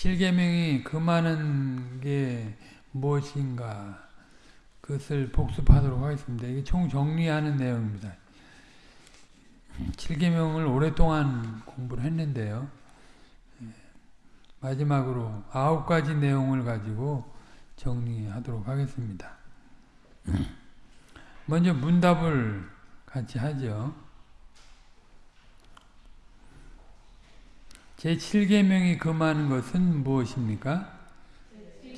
7계명이 금하는 게 무엇인가 그것을 복습하도록 하겠습니다. 이게 총 정리하는 내용입니다. 7계명을 오랫동안 공부를 했는데요. 마지막으로 아홉 가지 내용을 가지고 정리하도록 하겠습니다. 먼저 문답을 같이 하죠. 제7계명이 금하는 것은 무엇입니까?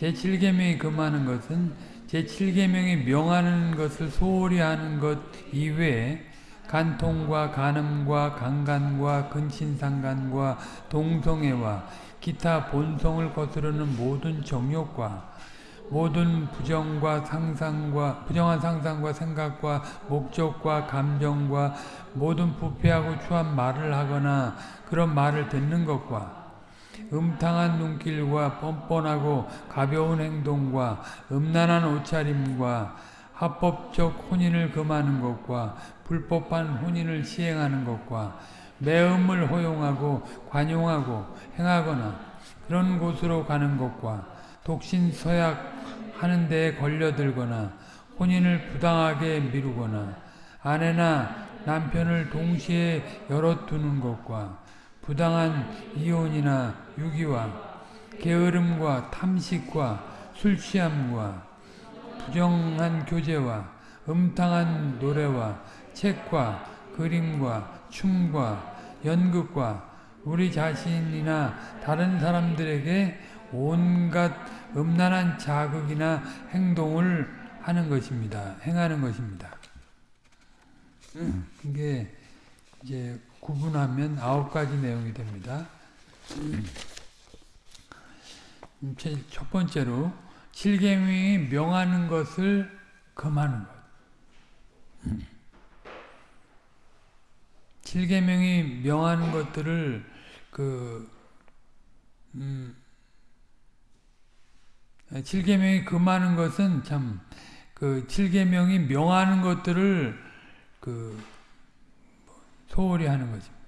제7계명이 금하는 것은 제7계명이 명하는 것을 소홀히 하는 것 이외에 간통과 간음과 강간과 근친상간과 동성애와 기타 본성을 거스르는 모든 정욕과 모든 부정과 상상과 부정한 상상과 생각과 목적과 감정과 모든 부패하고 추한 말을 하거나 그런 말을 듣는 것과 음탕한 눈길과 뻔뻔하고 가벼운 행동과 음란한 옷차림과 합법적 혼인을 금하는 것과 불법한 혼인을 시행하는 것과 매음을 허용하고 관용하고 행하거나 그런 곳으로 가는 것과 독신 서약 하는 데에 걸려들거나 혼인을 부당하게 미루거나 아내나 남편을 동시에 열어 두는 것과 부당한 이혼이나 유기와 게으름과 탐식과 술 취함과 부정한 교제와 음탕한 노래와 책과 그림과 춤과 연극과 우리 자신이나 다른 사람들에게 온갖 음란한 자극이나 행동을 하는 것입니다. 행하는 것입니다. 이게 이제 구분하면 아홉 가지 내용이 됩니다. 첫 번째로 칠계명이 명하는 것을 금하는 것. 칠계명이 명하는 것들을 그 음, 칠계명이 금하는 것은 참그 칠계명이 명하는 것들을 그 소홀히 하는 것입니다.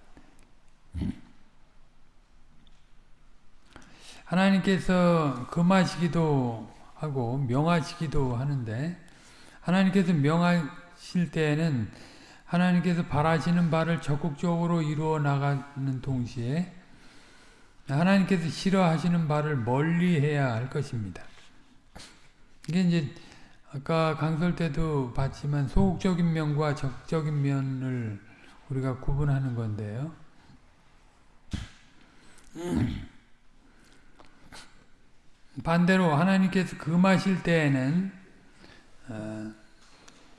하나님께서 금하시기도 하고 명하시기도 하는데 하나님께서 명하실 때에는 하나님께서 바라시는 바를 적극적으로 이루어 나가는 동시에 하나님께서 싫어하시는 바를 멀리 해야 할 것입니다. 이게 이제 아까 강설 때도 봤지만 소극적인 면과 적적인 면을 우리가 구분하는 건데요. 반대로 하나님께서 금하실 때에는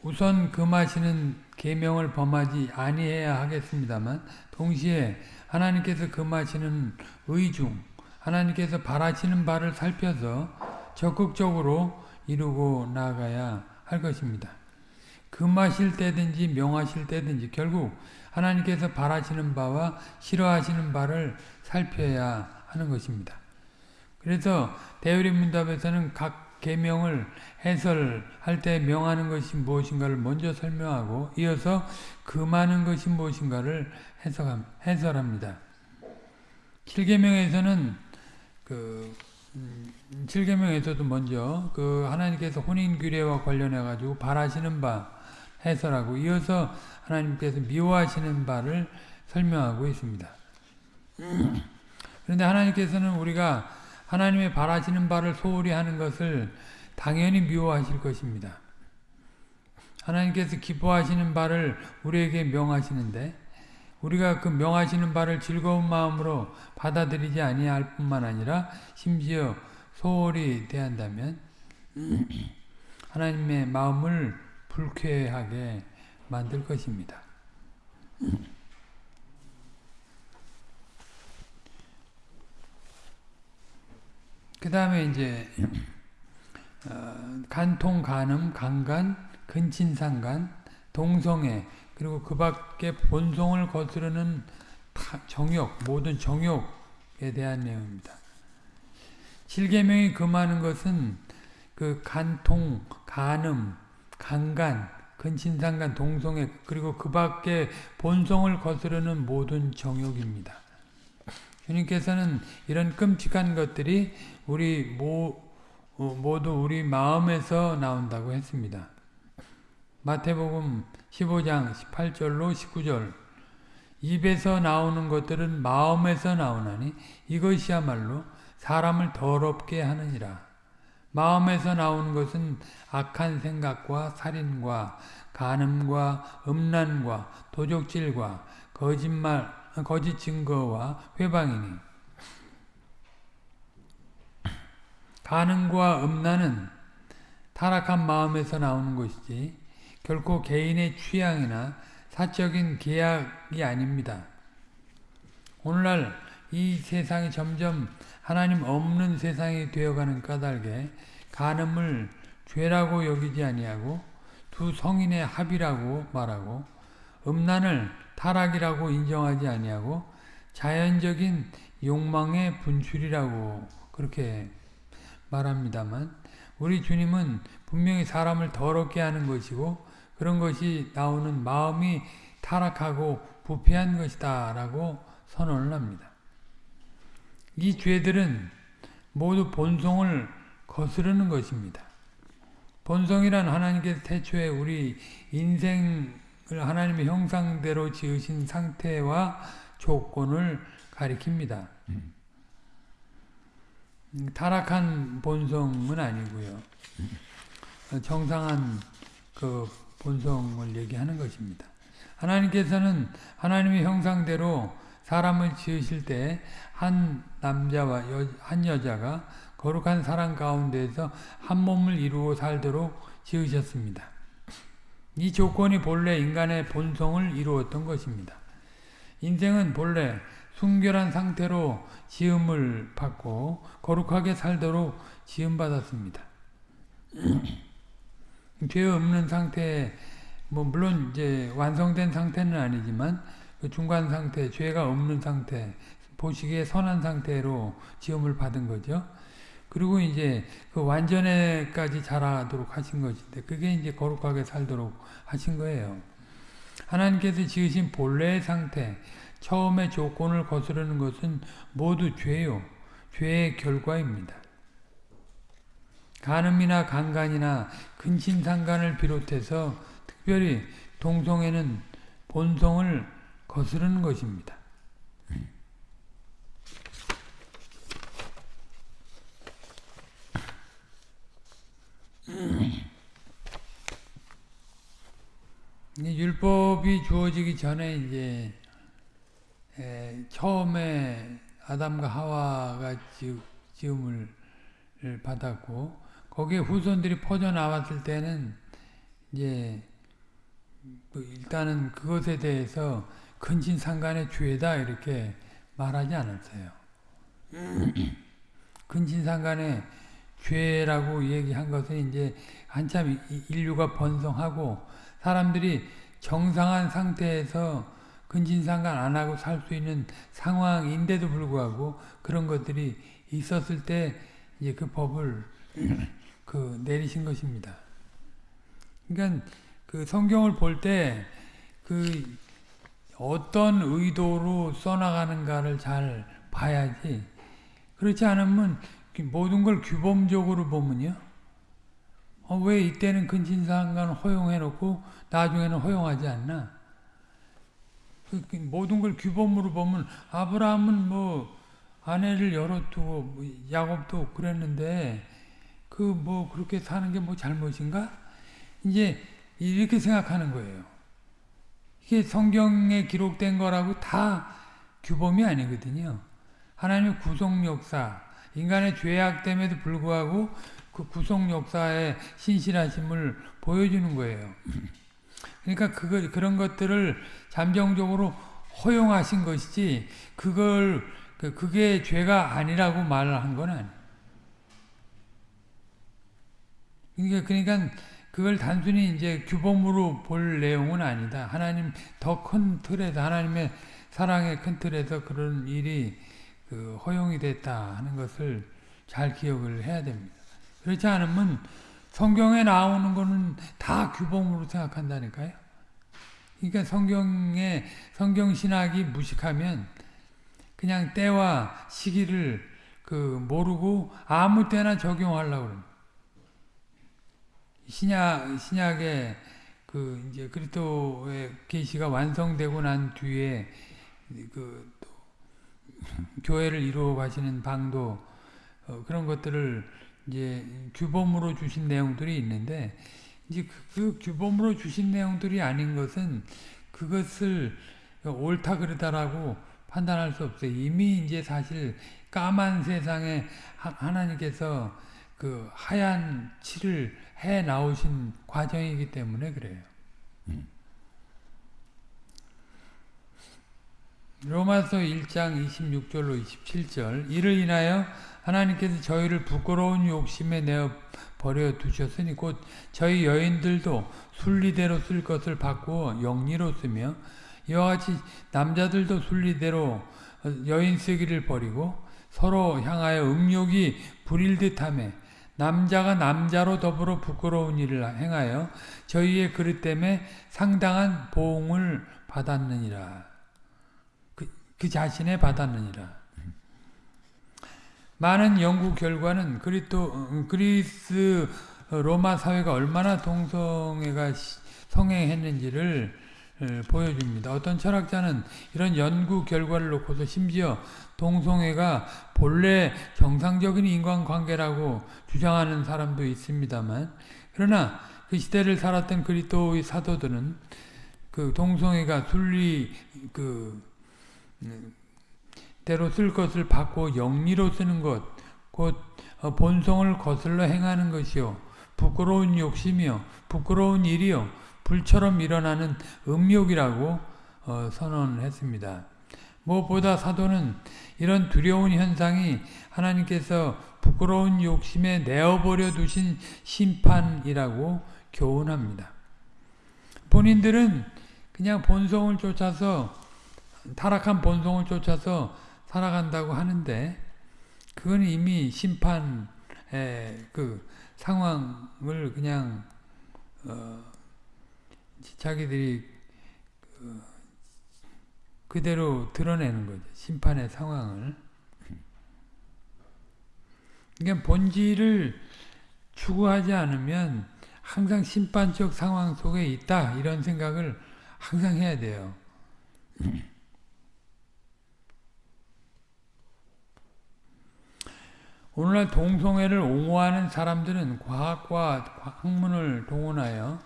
우선 금하시는 계명을 범하지 아니해야 하겠습니다만 동시에 하나님께서 금하시는 의중, 하나님께서 바라시는 바를 살펴서 적극적으로 이루고 나가야 할 것입니다. 금하실 때든지 명하실 때든지 결국 하나님께서 바라시는 바와 싫어하시는 바를 살펴야 하는 것입니다. 그래서 대우림 문답에서는 각 계명을 해설할 때 명하는 것이 무엇인가를 먼저 설명하고 이어서 금하는 것이 무엇인가를 해설합니다. 7계명에서는 그 7계명에서도 음, 먼저 그 하나님께서 혼인 규례와 관련해 가지고 바라시는 바 해설하고 이어서 하나님께서 미워하시는 바를 설명하고 있습니다. 그런데 하나님께서는 우리가 하나님의 바라시는 바를 소홀히 하는 것을 당연히 미워하실 것입니다. 하나님께서 기뻐하시는 바를 우리에게 명하시는데 우리가 그 명하시는 바를 즐거운 마음으로 받아들이지 아니할 뿐만 아니라 심지어 소홀히 대한다면 하나님의 마음을 불쾌하게 만들 것입니다. 그 다음에 이제 어, 간통, 간음, 강간, 근친상간, 동성애 그리고 그 밖에 본성을 거스르는 정욕, 모든 정욕에 대한 내용입니다. 7계명이 금하는 것은 그 간통, 간음, 강간, 근친상간, 동성애 그리고 그 밖에 본성을 거스르는 모든 정욕입니다. 주님께서는 이런 끔찍한 것들이 우리 모, 어, 모두 우리 마음에서 나온다고 했습니다. 마태복음 15장 18절로 19절 입에서 나오는 것들은 마음에서 나오나니 이것이야말로 사람을 더럽게 하느니라. 마음에서 나오는 것은 악한 생각과 살인과 간음과 음란과 도적질과 거짓말, 거짓 증거와 회방이니 간음과 음란은 타락한 마음에서 나오는 것이지 결코 개인의 취향이나 사적인 계약이 아닙니다. 오늘날 이 세상이 점점 하나님 없는 세상이 되어가는 까닭에 간음을 죄라고 여기지 아니하고 두 성인의 합이라고 말하고 음란을 타락이라고 인정하지 아니하고 자연적인 욕망의 분출이라고 그렇게 말합니다만 우리 주님은 분명히 사람을 더럽게 하는 것이고 그런 것이 나오는 마음이 타락하고 부패한 것이다 라고 선언을 합니다. 이 죄들은 모두 본성을 거스르는 것입니다. 본성이란 하나님께서 태초에 우리 인생을 하나님의 형상대로 지으신 상태와 조건을 가리킵니다. 음, 타락한 본성은 아니고요. 정상한 그 본성을 얘기하는 것입니다. 하나님께서는 하나님의 형상대로 사람을 지으실 때 한 남자와 여, 한 여자가 거룩한 사랑 가운데에서 한 몸을 이루어 살도록 지으셨습니다. 이 조건이 본래 인간의 본성을 이루었던 것입니다. 인생은 본래 순결한 상태로 지음을 받고 거룩하게 살도록 지음받았습니다. 죄 없는 상태, 뭐 물론 이제 완성된 상태는 아니지만 그 중간 상태, 죄가 없는 상태, 보시기에 선한 상태로 지음을 받은 거죠. 그리고 이제 그 완전에까지 자라도록 하신 것인데 그게 이제 거룩하게 살도록 하신 거예요. 하나님께서 지으신 본래의 상태, 처음의 조건을 거스르는 것은 모두 죄요. 죄의 결과입니다. 간음이나 강간이나 근친상간을 비롯해서 특별히 동성애는 본성을 거스르는 것입니다. 율법이 주어지기 전에 이제 에, 처음에 아담과 하와가 지음을 받았고 거기에 후손들이 퍼져 나왔을 때는 이제 뭐 일단은 그것에 대해서 근친상간의 죄다 이렇게 말하지 않았어요. 근친상간의 죄라고 얘기한 것은 이제 한참 인류가 번성하고 사람들이 정상한 상태에서 근친상간 안 하고 살 수 있는 상황인데도 불구하고 그런 것들이 있었을 때 이제 그 법을 그 내리신 것입니다. 그러니까 그 성경을 볼 때 그 어떤 의도로 써나가는가를 잘 봐야지. 그렇지 않으면 모든 걸 규범적으로 보면요. 어, 왜 이때는 근친상간 허용해놓고 나중에는 허용하지 않나? 그, 그 모든 걸 규범으로 보면 아브라함은 뭐 아내를 열어두고 뭐 야곱도 그랬는데 그 뭐 그렇게 사는 게 뭐 잘못인가? 이제 이렇게 생각하는 거예요. 이게 성경에 기록된 거라고 다 규범이 아니거든요. 하나님의 구속 역사, 인간의 죄악됨에도 불구하고 그 구속 역사의 신실하심을 보여주는 거예요. 그러니까 그걸 그런 것들을 잠정적으로 허용하신 것이지 그걸 그, 그게 죄가 아니라고 말을 한건 아니에요. 그러니까, 그러니까 그걸 단순히 이제 규범으로 볼 내용은 아니다. 하나님 더 큰 틀에서 하나님의 사랑의 큰 틀에서 그런 일이 그 허용이 됐다 하는 것을 잘 기억을 해야 됩니다. 그렇지 않으면 성경에 나오는 거는 다 규범으로 생각한다니까요. 그러니까 성경에 성경 신학이 무식하면 그냥 때와 시기를 그 모르고 아무 때나 적용하려고 그럽니다. 신약 신약의 그 이제 그리스도의 계시가 완성되고 난 뒤에 그 교회를 이루어 가시는 방도 어 그런 것들을 이제 규범으로 주신 내용들이 있는데 이제 그, 그 규범으로 주신 내용들이 아닌 것은 그것을 옳다 그르다라고 판단할 수 없어요. 이미 이제 사실 까만 세상에 하나님께서 그 하얀 칠을 해 나오신 과정이기 때문에 그래요. 음. 로마서 1장 26절로 27절 이를 인하여 하나님께서 저희를 부끄러운 욕심에 내어 버려 두셨으니 곧 저희 여인들도 순리대로 쓸 것을 바꾸어 영리로 쓰며 이와 같이 남자들도 순리대로 여인 쓰기를 버리고 서로 향하여 음욕이 부릴 듯하며 남자가 남자로 더불어 부끄러운 일을 행하여 저희의 그릇 때문에 상당한 보응을 받았느니라. 그, 그 자신에 받았느니라. 많은 연구 결과는 그리스도, 어, 그리스 로마 사회가 얼마나 동성애가 성행했는지를 보여줍니다. 어떤 철학자는 이런 연구 결과를 놓고서 심지어 동성애가 본래 정상적인 인간관계라고 주장하는 사람도 있습니다만 그러나 그 시대를 살았던 그리스도의 사도들은 그 동성애가 순리 그 대로 쓸 것을 받고 영리로 쓰는 것, 곧 어, 본성을 거슬러 행하는 것이요 부끄러운 욕심이요 부끄러운 일이요 불처럼 일어나는 음욕이라고 어, 선언했습니다. 무엇보다 사도는 이런 두려운 현상이 하나님께서 부끄러운 욕심에 내어버려 두신 심판이라고 교훈합니다. 본인들은 그냥 본성을 쫓아서 타락한 본성을 쫓아서 살아간다고 하는데 그건 이미 심판의 그 상황을 그냥 어 자기들이 그 그대로 드러내는 거죠. 심판의 상황을. 그러니까 본질을 추구하지 않으면 항상 심판적 상황 속에 있다 이런 생각을 항상 해야 돼요. 오늘날 동성애를 옹호하는 사람들은 과학과 학문을 동원하여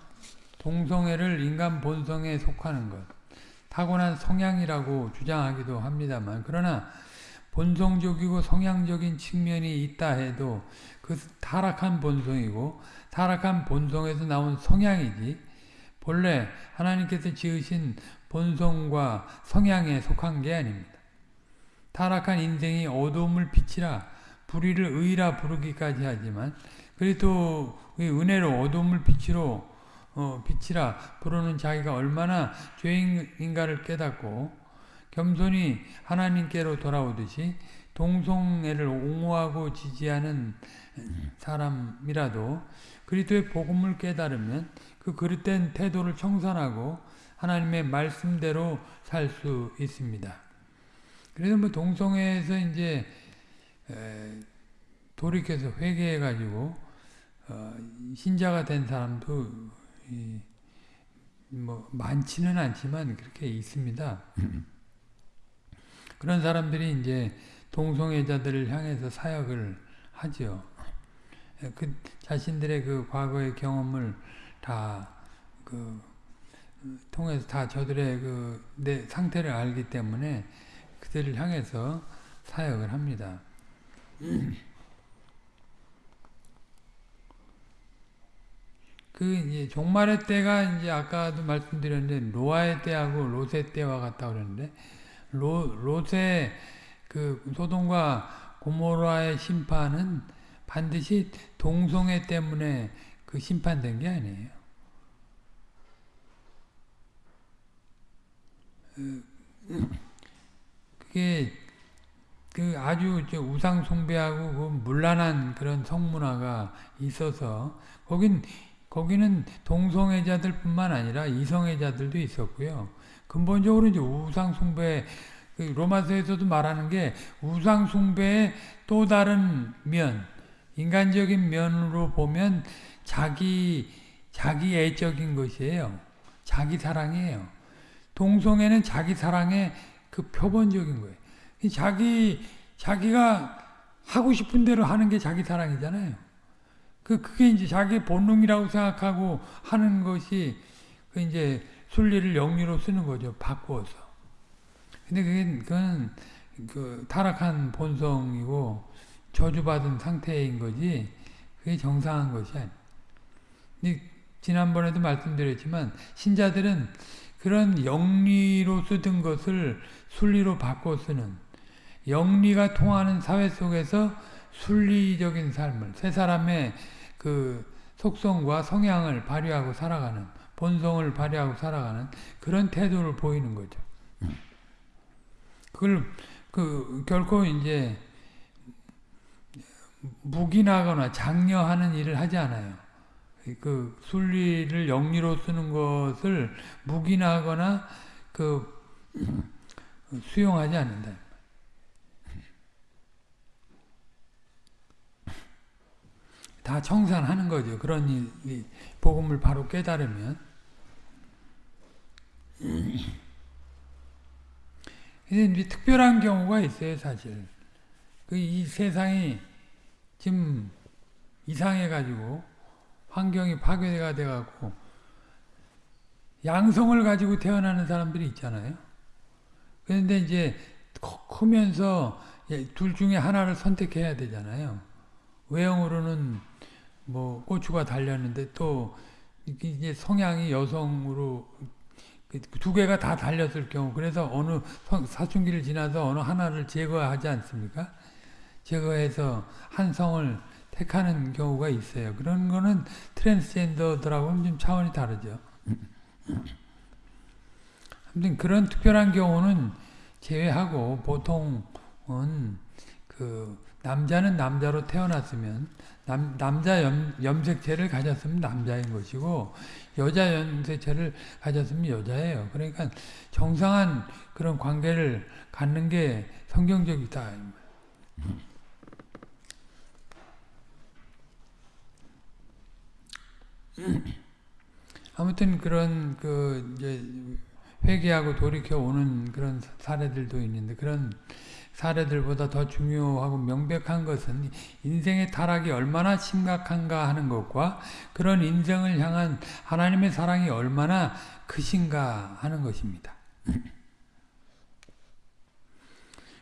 동성애를 인간 본성에 속하는 것, 타고난 성향이라고 주장하기도 합니다만 그러나 본성적이고 성향적인 측면이 있다 해도 그 타락한 본성이고 타락한 본성에서 나온 성향이지 본래 하나님께서 지으신 본성과 성향에 속한 게 아닙니다. 타락한 인생이 어두움을 비치라 불의를 의라 부르기까지 하지만 그리스도의 은혜로 어둠을 빛으로 어, 빛이라 부르는 자기가 얼마나 죄인인가를 깨닫고 겸손히 하나님께로 돌아오듯이 동성애를 옹호하고 지지하는 사람이라도 그리스도의 복음을 깨달으면 그 그릇된 태도를 청산하고 하나님의 말씀대로 살 수 있습니다. 그래서 뭐 동성애에서 이제 돌이켜서 회개해가지고 어, 신자가 된 사람도 뭐 많지는 않지만 그렇게 있습니다. 그런 사람들이 이제 동성애자들을 향해서 사역을 하죠. 그 자신들의 그 과거의 경험을 다그 통해서 다 저들의 그 내 상태를 알기 때문에 그들을 향해서 사역을 합니다. 그 이제 종말의 때가 이제 아까도 말씀드렸는데 노아의 때하고 롯의 때와 같다 그랬는데 로, 롯의 그 소돔과 고모라의 심판은 반드시 동성애 때문에 그 심판된 게 아니에요. 그게 그 아주 우상 숭배하고 그 문란한 그런 성문화가 있어서 거긴 거기는 동성애자들뿐만 아니라 이성애자들도 있었고요. 근본적으로 이제 우상 숭배 그 로마서에서도 말하는 게 우상 숭배의 또 다른 면, 인간적인 면으로 보면 자기 자기 애적인 것이에요. 자기 사랑이에요. 동성애는 자기 사랑의 그 표본적인 거예요. 자기 자기가 하고 싶은 대로 하는 게 자기 사랑이잖아요. 그 그게 이제 자기 본능이라고 생각하고 하는 것이 그 이제 순리를 영리로 쓰는 거죠. 바꾸어서. 근데 그게 그건 그 타락한 본성이고 저주받은 상태인 거지. 그게 정상한 것이 아니. 지난번에도 말씀드렸지만 신자들은 그런 영리로 쓰던 것을 순리로 바꿔 쓰는 영리가 통하는 사회 속에서 순리적인 삶을 세 사람의 그 속성과 성향을 발휘하고 살아가는 본성을 발휘하고 살아가는 그런 태도를 보이는 거죠. 그걸 그 결코 이제 묵인하거나 장려하는 일을 하지 않아요. 그 순리를 영리로 쓰는 것을 묵인하거나 그 수용하지 않는다. 다 청산하는 거죠. 일, 복음을 바로 깨달으면. 근데 특별한 경우가 있어요, 사실. 그 이 세상이 지금 이상해가지고 환경이 파괴가 돼갖고 양성을 가지고 태어나는 사람들이 있잖아요. 그런데 이제 크면서 둘 중에 하나를 선택해야 되잖아요. 외형으로는 뭐 고추가 달렸는데 또 이제 성향이 여성으로 두 개가 다 달렸을 경우 그래서 어느 사춘기를 지나서 어느 하나를 제거하지 않습니까? 제거해서 한 성을 택하는 경우가 있어요. 그런 거는 트랜스젠더들하고는 좀 차원이 다르죠. 아무튼 그런 특별한 경우는 제외하고 보통은 그 남자는 남자로 태어났으면 남, 남자 염, 염색체를 가졌으면 남자인 것이고 여자 염색체를 가졌으면 여자예요. 그러니까 정상한 그런 관계를 갖는 게 성경적이다. 아무튼 그런 그 이제 회개하고 돌이켜 오는 그런 사례들도 있는데 그런 사례들보다 더 중요하고 명백한 것은 인생의 타락이 얼마나 심각한가 하는 것과 그런 인생을 향한 하나님의 사랑이 얼마나 크신가 하는 것입니다.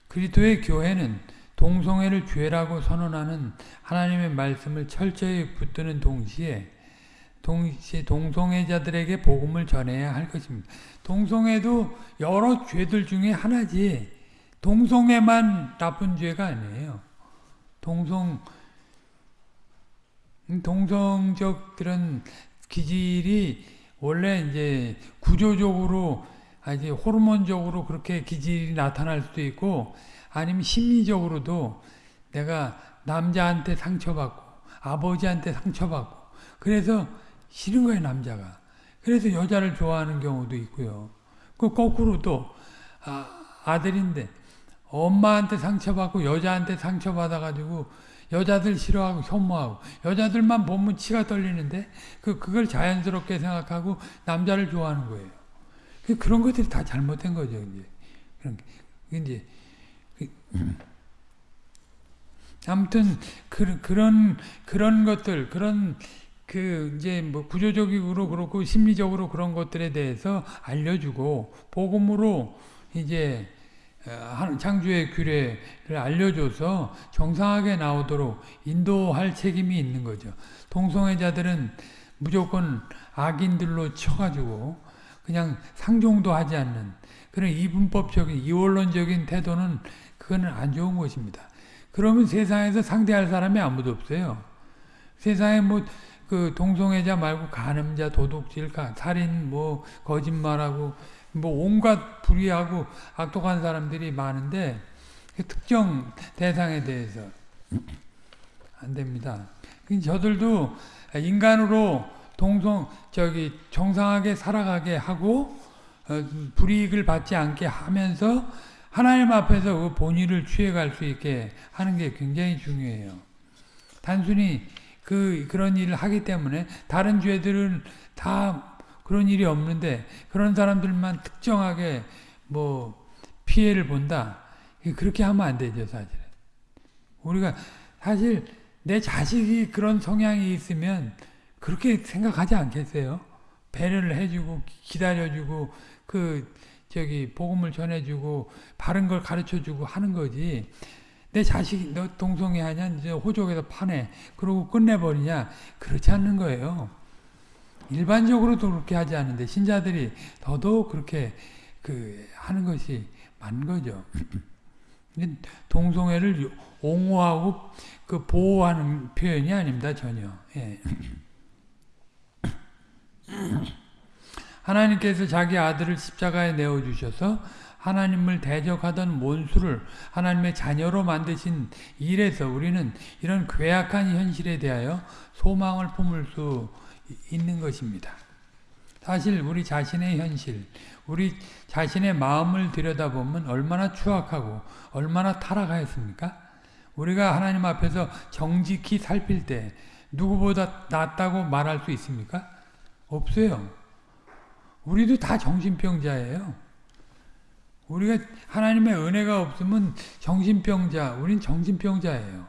그리스도의 교회는 동성애를 죄라고 선언하는 하나님의 말씀을 철저히 붙드는 동시에 동시에 동성애자들에게 복음을 전해야 할 것입니다. 동성애도 여러 죄들 중에 하나지 동성애만 나쁜 죄가 아니에요. 동성 동성적 그런 기질이 원래 이제 구조적으로 아주 호르몬적으로 그렇게 기질이 나타날 수도 있고 아니면 심리적으로도 내가 남자한테 상처받고 아버지한테 상처받고 그래서 싫은 거예요 남자가. 그래서 여자를 좋아하는 경우도 있고요. 그 거꾸로 또 아, 아들인데 엄마한테 상처받고 여자한테 상처받아가지고 여자들 싫어하고 혐오하고 여자들만 보면 치가 떨리는데 그 그걸 자연스럽게 생각하고 남자를 좋아하는 거예요. 그 그런 것들이 다 잘못된 거죠 이제 그런 이제 그, 아무튼 그, 그런 그런 것들 그런 그 이제 뭐 구조적으로 그렇고 심리적으로 그런 것들에 대해서 알려주고 복음으로 이제 어, 창조의 규례를 알려줘서 정상하게 나오도록 인도할 책임이 있는 거죠. 동성애자들은 무조건 악인들로 쳐가지고 그냥 상종도 하지 않는 그런 이분법적인 이원론적인 태도는 그거는 안 좋은 것입니다. 그러면 세상에서 상대할 사람이 아무도 없어요. 세상에 뭐 그 동성애자 말고 간음자, 도둑질, 살인, 뭐 거짓말하고 뭐 온갖 불의하고 악독한 사람들이 많은데 그 특정 대상에 대해서 안 됩니다. 저들도 인간으로 동성 저기 정상하게 살아가게 하고 어, 불이익을 받지 않게 하면서 하나님 앞에서 그 본의를 취해갈 수 있게 하는 게 굉장히 중요해요. 단순히 그 그런 일을 하기 때문에 다른 죄들은 다 그런 일이 없는데 그런 사람들만 특정하게 뭐 피해를 본다. 그렇게 하면 안 되죠, 사실. 우리가 사실 내 자식이 그런 성향이 있으면 그렇게 생각하지 않겠어요? 배려를 해주고 기다려주고 그 저기 복음을 전해주고 바른 걸 가르쳐주고 하는 거지. 내 자식 너 동성애 하냐 이제 호적에서 파내 그러고 끝내버리냐 그렇지 않는 거예요. 일반적으로도 그렇게 하지 않는데 신자들이 더더욱 그렇게 그 하는 것이 맞는 거죠. 동성애를 옹호하고 그 보호하는 표현이 아닙니다 전혀. 예. 하나님께서 자기 아들을 십자가에 내어 주셔서 하나님을 대적하던 몬수를 하나님의 자녀로 만드신 일에서 우리는 이런 괴악한 현실에 대하여 소망을 품을 수 있는 것입니다. 사실 우리 자신의 현실, 우리 자신의 마음을 들여다보면 얼마나 추악하고 얼마나 타락하였습니까? 우리가 하나님 앞에서 정직히 살필 때 누구보다 낫다고 말할 수 있습니까? 없어요. 우리도 다 정신병자예요. 우리가 하나님의 은혜가 없으면 정신병자, 우린 정신병자예요.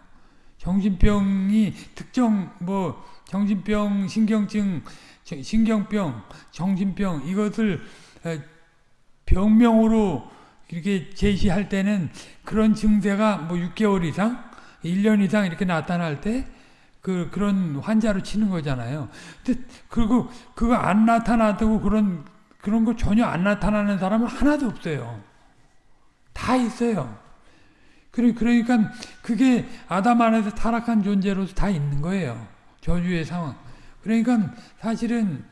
정신병이 특정 뭐 정신병, 신경증, 신경병, 정신병 이것을 병명으로 이렇게 제시할 때는 그런 증세가 뭐 6개월 이상, 1년 이상 이렇게 나타날 때 그, 그런 환자로 치는 거잖아요. 근데, 그리고, 그거 안 나타나고 그런, 그런 거 전혀 안 나타나는 사람은 하나도 없어요. 다 있어요. 그러니까, 그게 아담 안에서 타락한 존재로서 다 있는 거예요. 저주의 상황. 그러니까, 사실은,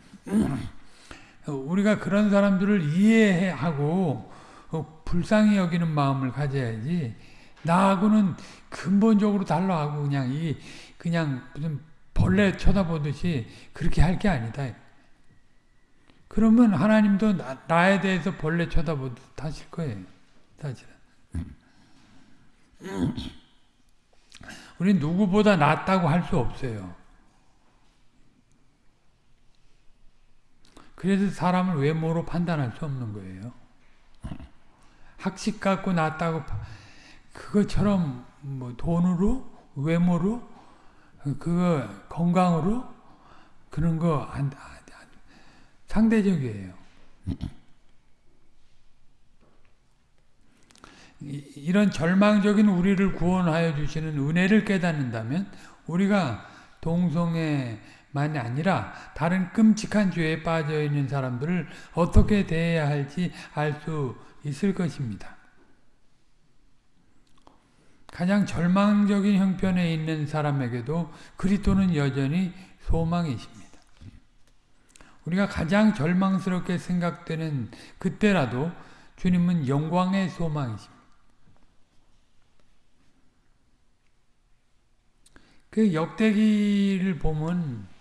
우리가 그런 사람들을 이해하고, 어, 불쌍히 여기는 마음을 가져야지, 나하고는 근본적으로 달라하고, 그냥 이, 그냥 무슨 벌레 쳐다보듯이 그렇게 할 게 아니다. 그러면 하나님도 나, 에 대해서 벌레 쳐다보듯 하실 거예요. 사실은. 우리 누구보다 낫다고 할 수 없어요. 그래서 사람을 외모로 판단할 수 없는 거예요. 학식 갖고 낫다고 그것처럼 뭐 돈으로 외모로 그거 건강으로 그런 거 안, 안, 상대적이에요. 이런 절망적인 우리를 구원하여 주시는 은혜를 깨닫는다면 우리가 동성애 만이 아니라 다른 끔찍한 죄에 빠져 있는 사람들을 어떻게 대해야 할지 알 수 있을 것입니다. 가장 절망적인 형편에 있는 사람에게도 그리스도는 여전히 소망이십니다. 우리가 가장 절망스럽게 생각되는 그때라도 주님은 영광의 소망이십니다. 그 역대기를 보면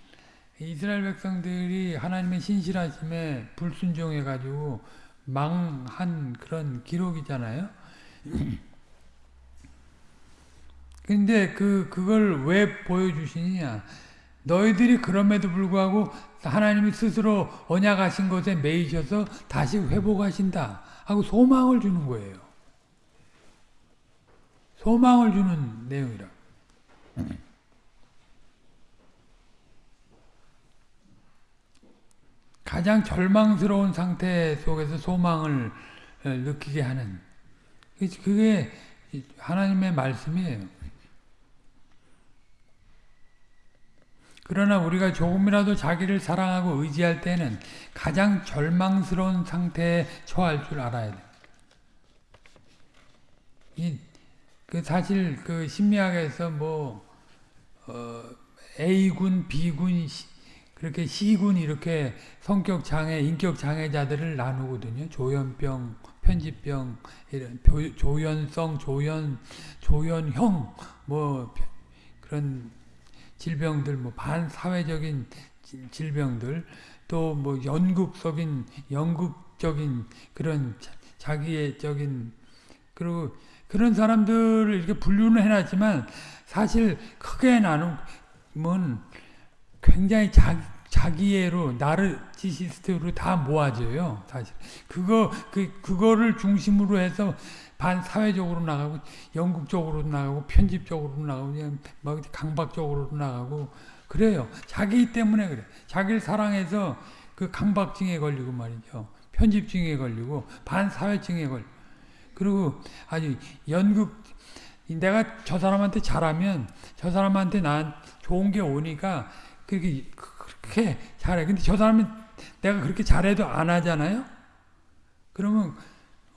이스라엘 백성들이 하나님의 신실하심에 불순종해가지고 망한 그런 기록이잖아요. 근데 그, 그걸 왜 보여주시느냐. 너희들이 그럼에도 불구하고 하나님이 스스로 언약하신 것에 매이셔서 다시 회복하신다. 하고 소망을 주는 거예요. 소망을 주는 내용이라. 가장 절망스러운 상태 속에서 소망을 느끼게 하는 그게 하나님의 말씀이에요. 그러나 우리가 조금이라도 자기를 사랑하고 의지할 때는 가장 절망스러운 상태에 처할 줄 알아야 돼. 이, 그 사실 그 심리학에서 뭐, 어, A군, B군, 그렇게 C군 이렇게 성격 장애, 인격 장애자들을 나누거든요. 조현병, 편집병, 이런 조 현성, 조현, 조현형, 뭐 그런 질병들, 뭐 반사회적인 질병들, 또 뭐 연극적인 연극적인 그런 자기의적인 그리고 그런 사람들을 이렇게 분류는 해놨지만 사실 크게 나누면 굉장히 자, 자기애로 나르지시스트로 다 모아져요. 사실 그거 그 그거를 중심으로 해서 반 사회적으로 나가고 영국적으로 나가고 편집적으로 나가고 그냥 막 강박적으로 나가고 그래요. 자기 때문에 그래. 자기를 사랑해서 그 강박증에 걸리고 말이죠. 편집증에 걸리고 반사회증에 걸리고 그리고 아주 연극 내가 저 사람한테 잘하면 저 사람한테 난 좋은 게 오니까 그렇게 그렇게 잘해. 근데 저 사람이 내가 그렇게 잘해도 안 하잖아요. 그러면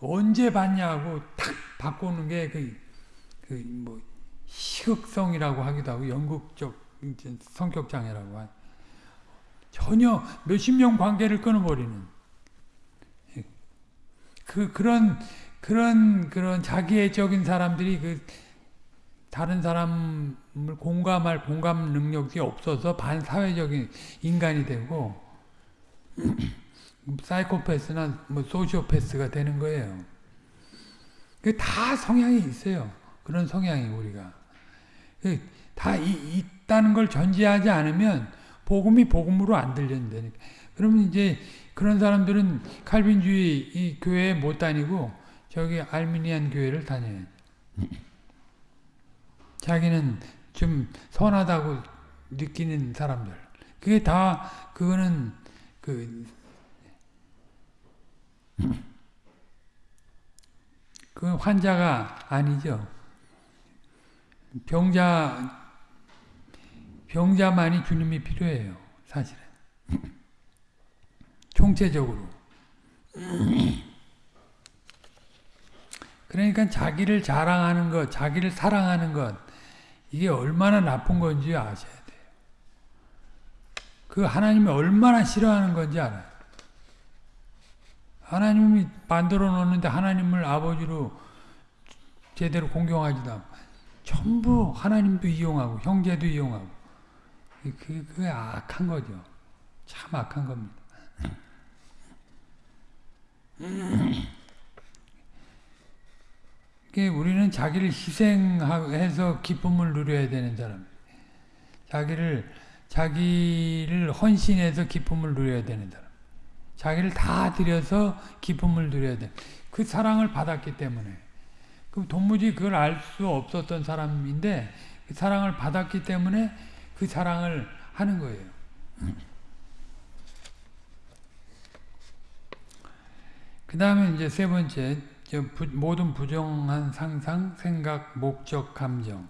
언제 받냐고 탁 바꾸는 게 그 그뭐 희극성이라고 하기도 하고 연극적 성격 장애라고 하. 전혀 몇십 명 관계를 끊어버리는 그 그런 그런 그런 자기애적인 사람들이 그 다른 사람을 공감할 공감 능력이 없어서 반사회적인 인간이 되고 사이코패스나 뭐 소시오패스가 되는 거예요. 그다 성향이 있어요. 그런 성향이 우리가 그다 이, 있다는 걸 전제하지 않으면 복음이 복음으로 안 들린다니까. 그러면 이제 그런 사람들은 칼빈주의 이 교회에 못 다니고 저기 알미니안 교회를 다녀요. 자기는 좀 선하다고 느끼는 사람들. 그게 다 그거는 그, 그 환자가 아니죠. 병자 병자만이 주님이 필요해요. 사실은. 총체적으로. 그러니까 자기를 자랑하는 것, 자기를 사랑하는 것, 이게 얼마나 나쁜 건지 아셔야 돼요. 그 하나님이 얼마나 싫어하는 건지 알아요. 하나님이 만들어 놓는데 하나님을 아버지로 제대로 공경하지도 않고 전부 하나님도 이용하고 형제도 이용하고 그, 그게 악한 거죠. 참 악한 겁니다. 우리는 자기를 희생해서 기쁨을 누려야 되는 사람. 자기를 자기를 헌신해서 기쁨을 누려야 되는 사람. 자기를 다 들여서 기쁨을 누려야 돼. 그 사랑을 받았기 때문에. 그 도무지 그걸 알 수 없었던 사람인데 그 사랑을 받았기 때문에 그 사랑을 하는 거예요. 그 다음에 이제 세 번째, 모든 부정한 상상, 생각, 목적, 감정.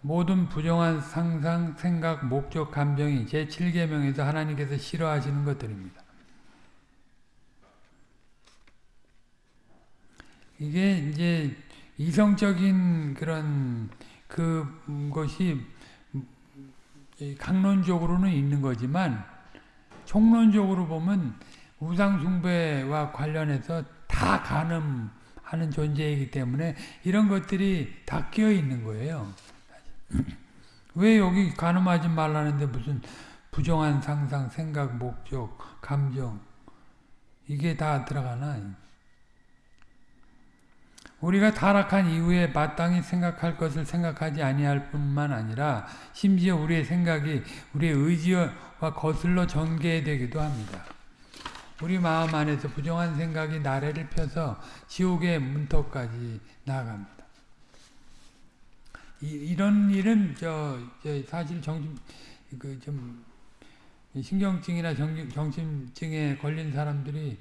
모든 부정한 상상, 생각, 목적, 감정이 제7계명에서 하나님께서 싫어하시는 것들입니다. 이게 이제 이성적인 그런 그것이 강론적으로는 있는 거지만 총론적으로 보면 우상숭배와 관련해서 다 가늠하는 존재이기 때문에 이런 것들이 다 끼어 있는 거예요. 왜 여기 가늠하지 말라는데 무슨 부정한 상상, 생각, 목적, 감정 이게 다 들어가나? 우리가 타락한 이후에 마땅히 생각할 것을 생각하지 아니할 뿐만 아니라 심지어 우리의 생각이 우리의 의지와 거슬러 전개되기도 합니다. 우리 마음 안에서 부정한 생각이 나래를 펴서 지옥의 문턱까지 나아갑니다. 이, 런 일은 저, 저 사실 정신 그 좀 신경증이나 정, 정신증에 걸린 사람들이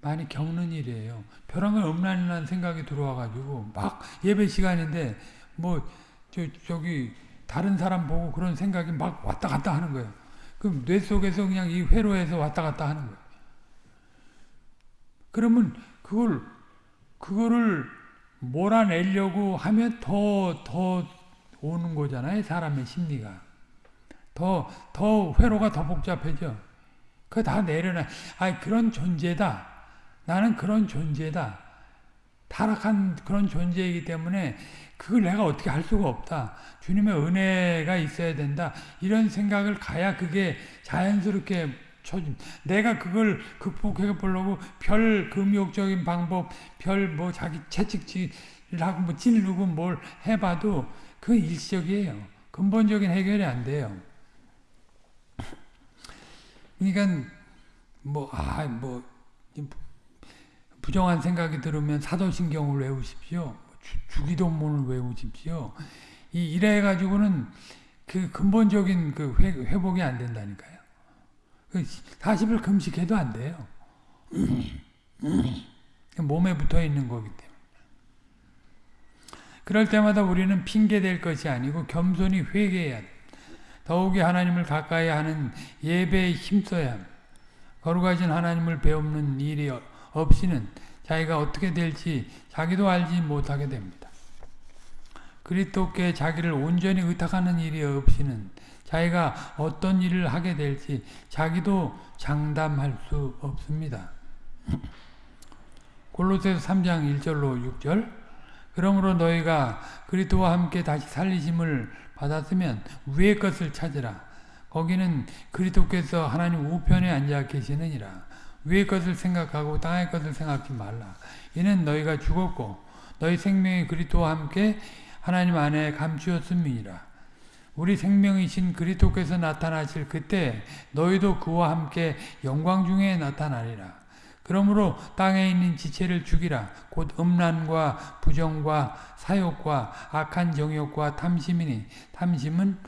많이 겪는 일이에요. 벼랑을 없나는 생각이 들어와가지고 막 예배 시간인데 뭐 저 저기 다른 사람 보고 그런 생각이 막 왔다 갔다 하는 거예요. 그럼 뇌 속에서 그냥 이 회로에서 왔다 갔다 하는 거예요. 그러면 그걸 그거를 몰아내려고 하면 더 더 오는 거잖아요. 사람의 심리가 더 더 회로가 더 복잡해져. 그거 다 내려놔. 아 그런 존재다. 나는 그런 존재다. 타락한 그런 존재이기 때문에 그걸 내가 어떻게 할 수가 없다. 주님의 은혜가 있어야 된다. 이런 생각을 가야 그게 자연스럽게 쳐준. 내가 그걸 극복해 보려고 별 금욕적인 방법, 별 뭐 자기 채찍질을 하고 뭐 찌르고 뭘 해봐도 그 일시적이에요. 근본적인 해결이 안 돼요. 그러니까 뭐 아, 뭐 부정한 생각이 들으면 사도신경을 외우십시오. 주, 기도문을 외우십시오. 이 이래 가지고는 그 근본적인 그 회, 회복이 안 된다니까요. 40일 그 금식해도 안 돼요. 몸에 붙어 있는 거기 때문에. 그럴 때마다 우리는 핑계 될 것이 아니고 겸손히 회개해야 돼. 더욱이 하나님을 가까이 하는 예배에 힘써야 합니다. 거룩하신 하나님을 배우는 일이 없이는 자기가 어떻게 될지 자기도 알지 못하게 됩니다. 그리스도께 자기를 온전히 의탁하는 일이 없이는 자기가 어떤 일을 하게 될지 자기도 장담할 수 없습니다. 골로새서 3장 1절로 6절 그러므로 너희가 그리스도와 함께 다시 살리심을 받았으면 위의 것을 찾으라. 거기는 그리스도께서 하나님 우편에 앉아 계시느니라. 위의 것을 생각하고 땅의 것을 생각하지 말라. 이는 너희가 죽었고 너희 생명이 그리스도와 함께 하나님 안에 감추었음이니라. 우리 생명이신 그리스도께서 나타나실 그때 너희도 그와 함께 영광 중에 나타나리라. 그러므로 땅에 있는 지체를 죽이라. 곧 음란과 부정과 사욕과 악한 정욕과 탐심이니 탐심은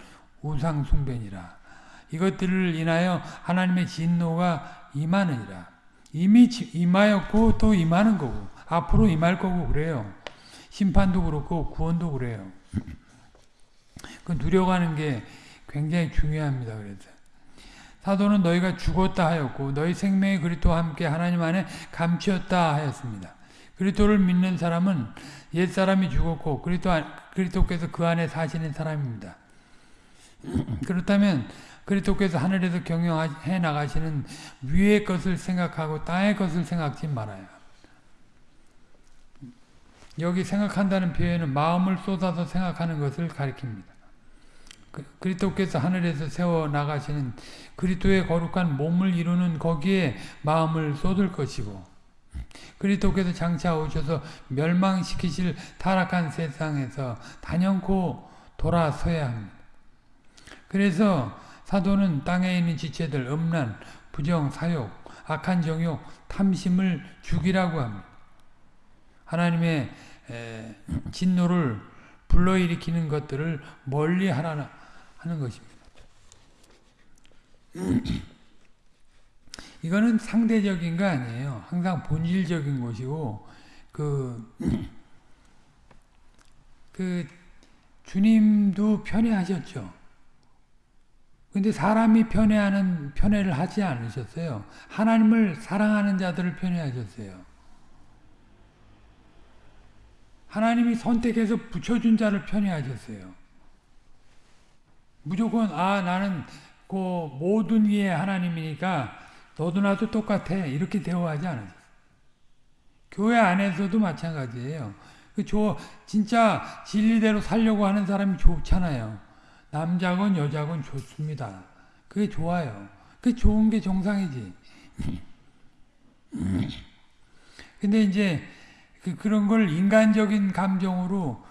우상 숭배니라. 이것들을 인하여 하나님의 진노가 임하느니라. 이미 임하였고 또 임하는 거고 앞으로 임할 거고 그래요. 심판도 그렇고 구원도 그래요. 그 누려가는 게 굉장히 중요합니다. 그래서 사도는 너희가 죽었다 하였고 너희 생명의 그리스도와 함께 하나님 안에 감추었다 하였습니다. 그리스도를 믿는 사람은 옛 사람이 죽었고 그리스도 그리스도께서 그 안에 사시는 사람입니다. 그렇다면 그리스도께서 하늘에서 경영해 나가시는 위의 것을 생각하고 땅의 것을 생각지 말아요. 여기 생각한다는 표현은 마음을 쏟아서 생각하는 것을 가리킵니다. 그, 그리스도께서 하늘에서 세워 나가시는 그리스도의 거룩한 몸을 이루는 거기에 마음을 쏟을 것이고 그리스도께서 장차 오셔서 멸망시키실 타락한 세상에서 단연코 돌아서야 합니다. 그래서 사도는 땅에 있는 지체들 음란, 부정, 사욕, 악한 정욕, 탐심을 죽이라고 합니다. 하나님의 진노를 불러일으키는 것들을 멀리 하라 하는 것입니다. 이거는 상대적인 거 아니에요. 항상 본질적인 것이고 그, 그 주님도 편애하셨죠. 근데 사람이 편애하는 편애를 하지 않으셨어요. 하나님을 사랑하는 자들을 편애하셨어요. 하나님이 선택해서 붙여준 자를 편애하셨어요. 무조건 아 나는 그 모든 이의 하나님이니까 너도 나도 똑같아 이렇게 대우하지 않았어요. 교회 안에서도 마찬가지예요. 그 진짜 진리대로 살려고 하는 사람이 좋잖아요. 남자건 여자건 좋습니다. 그게 좋아요. 그게 좋은 게 정상이지. 근데 이제 그, 그런 걸 인간적인 감정으로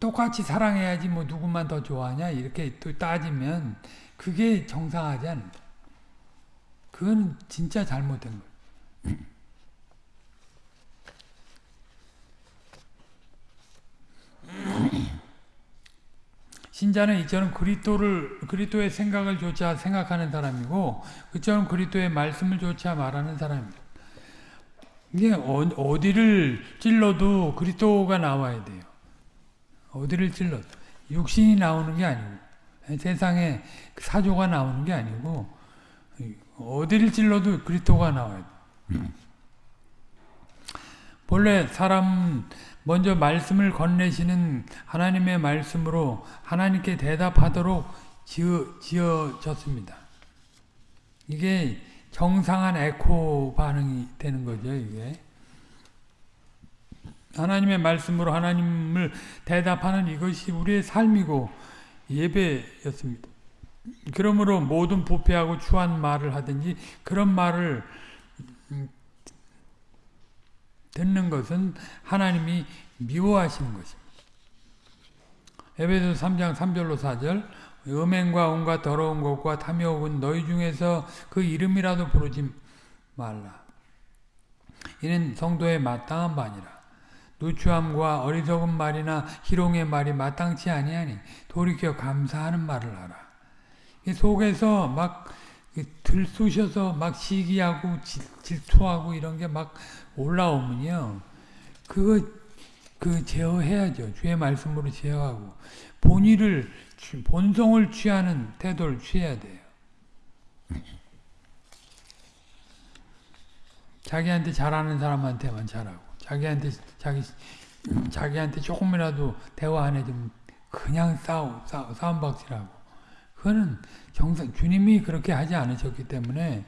똑같이 사랑해야지 뭐 누구만 더 좋아하냐 이렇게 또 따지면 그게 정상하지 않는다. 그건 진짜 잘못된 거예요. 신자는 이처럼 그리스도를 그리스도의 생각을 조차 생각하는 사람이고 그처럼 그리스도의 말씀을 조차 말하는 사람입니다. 이게 어, 디를 찔러도 그리스도가 나와야 돼요. 어디를 찔러도 육신이 나오는 게 아니고 세상에 사조가 나오는 게 아니고 어디를 찔러도 그리스도가 나와야 돼. 본래 사람 먼저 말씀을 건네시는 하나님의 말씀으로 하나님께 대답하도록 지어, 지어졌습니다. 이게 정상한 에코 반응이 되는 거죠, 이게. 하나님의 말씀으로 하나님을 대답하는 이것이 우리의 삶이고 예배였습니다. 그러므로 모든 부패하고 추한 말을 하든지 그런 말을 음, 듣는 것은 하나님이 미워하시는 것입니다. 에베소 3장 3절로 4절 음행과 온갖 더러운 것과 탐욕은 너희 중에서 그 이름이라도 부르지 말라. 이는 성도의 마땅한 바니라. 누추함과 어리석은 말이나 희롱의 말이 마땅치 아니하니 돌이켜 감사하는 말을 하라. 속에서 막 들쑤셔서 막 시기하고 질투하고 이런 게 막 올라오면요. 그거 그 제어해야죠. 주의 말씀으로 제어하고 본의를 본성을 취하는 태도를 취해야 돼요. 자기한테 잘하는 사람한테만 잘하고 자기한테 자기 자기한테 조금이라도 대화 안 해주면 그냥 싸우, 싸우 싸움박질하고 그거는 정상 주님이 그렇게 하지 않으셨기 때문에